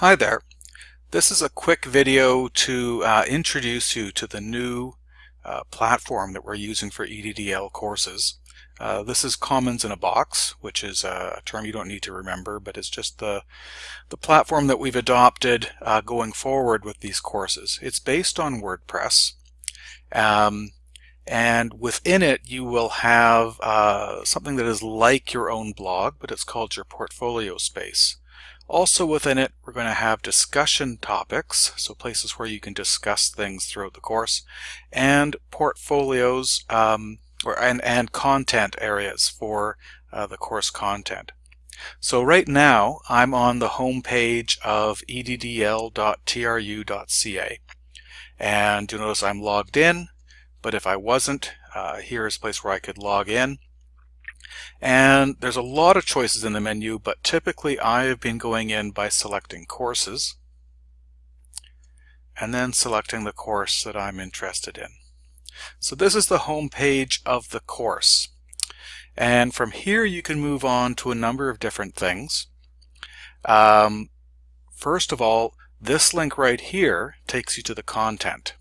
Hi there. This is a quick video to uh, introduce you to the new uh, platform that we're using for EDDL courses. Uh, this is Commons in a Box, which is a term you don't need to remember, but it's just the, the platform that we've adopted uh, going forward with these courses. It's based on WordPress, um, and within it you will have uh, something that is like your own blog, but it's called your portfolio space. Also within it, we're going to have discussion topics, so places where you can discuss things throughout the course, and portfolios um, or and, and content areas for uh, the course content. So right now, I'm on the home page of eddl.tru.ca. And you'll notice I'm logged in, but if I wasn't, uh, here is a place where I could log in. And there's a lot of choices in the menu, but typically I have been going in by selecting courses and then selecting the course that I'm interested in. So this is the home page of the course. And from here you can move on to a number of different things. Um, first of all, this link right here takes you to the content.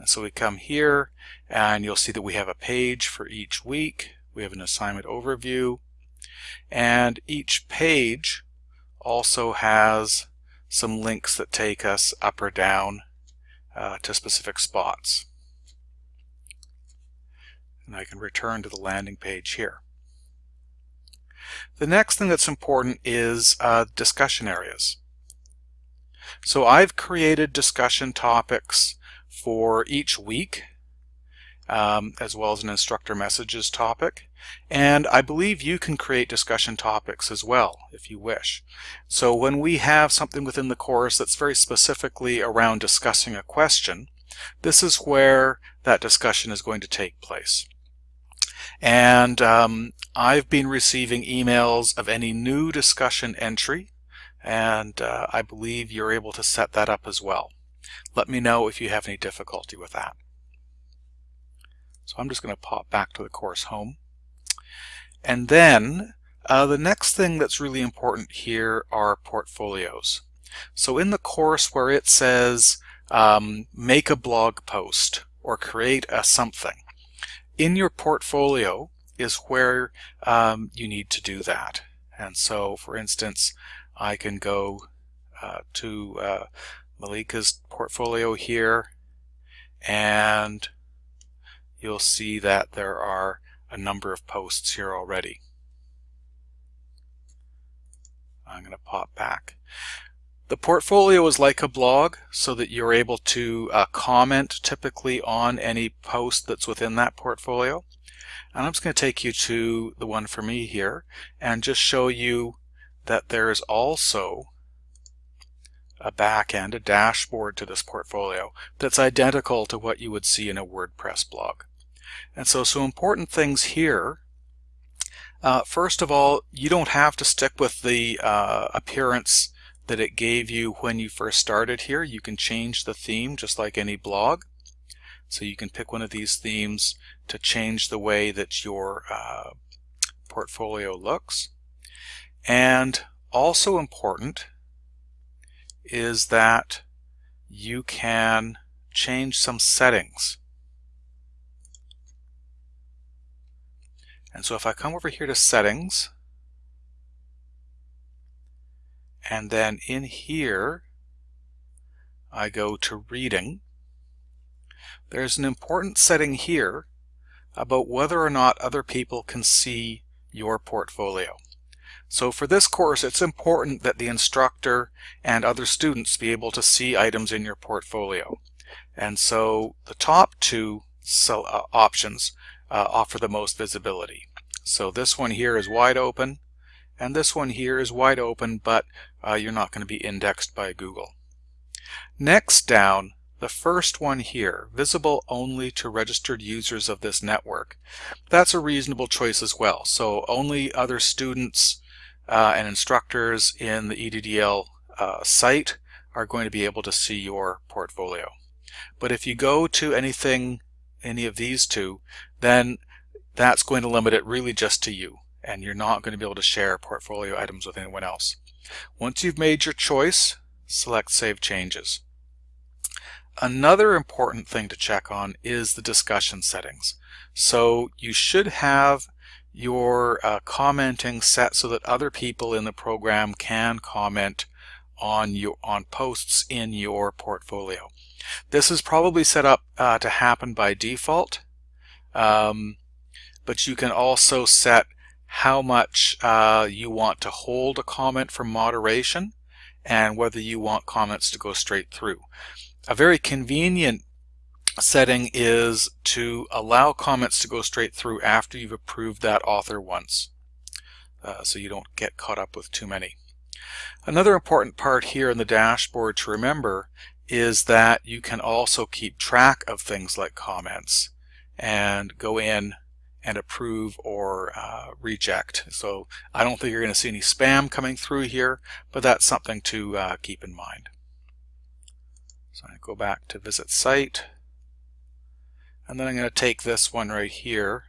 And so we come here and you'll see that we have a page for each week. We have an assignment overview and each page also has some links that take us up or down uh, to specific spots. And I can return to the landing page here. The next thing that's important is uh, discussion areas. So I've created discussion topics for each week, um, as well as an instructor messages topic. And I believe you can create discussion topics as well, if you wish. So when we have something within the course that's very specifically around discussing a question, this is where that discussion is going to take place. And um, I've been receiving emails of any new discussion entry, and uh, I believe you're able to set that up as well. Let me know if you have any difficulty with that. So I'm just going to pop back to the course home. And then uh, the next thing that's really important here are portfolios. So in the course where it says um, make a blog post or create a something, in your portfolio is where um, you need to do that. And so for instance, I can go uh, to uh, Malika's portfolio here and you'll see that there are a number of posts here already. I'm going to pop back. The portfolio is like a blog so that you're able to uh, comment typically on any post that's within that portfolio. And I'm just going to take you to the one for me here and just show you that there is also a back end, a dashboard to this portfolio that's identical to what you would see in a WordPress blog. And so some important things here. Uh, first of all, you don't have to stick with the uh, appearance that it gave you when you first started here. You can change the theme just like any blog. So you can pick one of these themes to change the way that your uh, portfolio looks. And also important is that you can change some settings. And so if I come over here to settings, and then in here, I go to reading, there's an important setting here about whether or not other people can see your portfolio. So for this course, it's important that the instructor and other students be able to see items in your portfolio. And so the top two uh, options uh, offer the most visibility. So this one here is wide open, and this one here is wide open, but uh, you're not going to be indexed by Google. Next down, the first one here, visible only to registered users of this network. That's a reasonable choice as well. So only other students uh, and instructors in the EDDL uh, site are going to be able to see your portfolio. But if you go to anything, any of these two, then that's going to limit it really just to you. and you're not going to be able to share portfolio items with anyone else. Once you've made your choice, select Save Changes. Another important thing to check on is the discussion settings. So you should have your uh, commenting set so that other people in the program can comment on your on posts in your portfolio. This is probably set up uh, to happen by default, um, but you can also set how much uh, you want to hold a comment for moderation and whether you want comments to go straight through. A very convenient setting is to allow comments to go straight through after you've approved that author once uh, so you don't get caught up with too many. Another important part here in the dashboard to remember is that you can also keep track of things like comments and go in and approve or uh, reject. So I don't think you're going to see any spam coming through here, but that's something to uh, keep in mind. So I go back to visit site, and then I'm going to take this one right here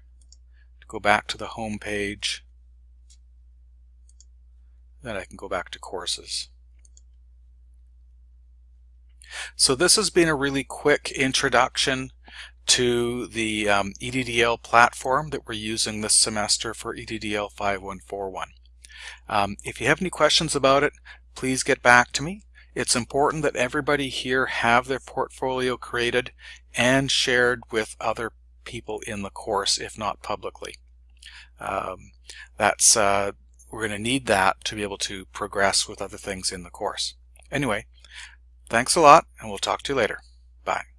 to go back to the home page. Then I can go back to courses. So this has been a really quick introduction to the um, EDDL platform that we're using this semester for EDDL 5141. Um, if you have any questions about it, please get back to me. It's important that everybody here have their portfolio created and shared with other people in the course, if not publicly. Um, that's uh, We're going to need that to be able to progress with other things in the course. Anyway, thanks a lot, and we'll talk to you later. Bye.